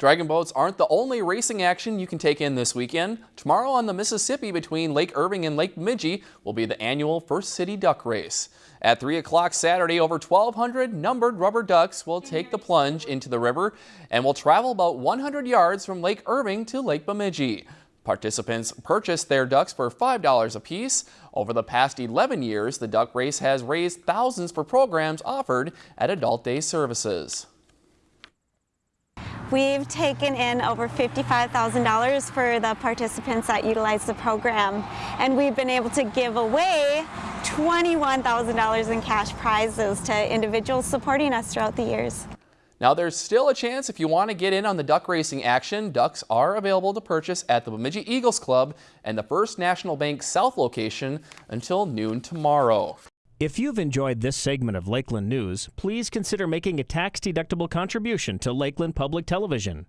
Dragon boats aren't the only racing action you can take in this weekend. Tomorrow on the Mississippi between Lake Irving and Lake Bemidji will be the annual First City Duck Race. At 3 o'clock Saturday, over 1,200 numbered rubber ducks will take the plunge into the river and will travel about 100 yards from Lake Irving to Lake Bemidji. Participants purchase their ducks for $5 apiece. Over the past 11 years, the duck race has raised thousands for programs offered at Adult Day services. We've taken in over $55,000 for the participants that utilize the program, and we've been able to give away $21,000 in cash prizes to individuals supporting us throughout the years. Now there's still a chance if you want to get in on the duck racing action. Ducks are available to purchase at the Bemidji Eagles Club and the First National Bank South location until noon tomorrow. If you've enjoyed this segment of Lakeland News, please consider making a tax-deductible contribution to Lakeland Public Television.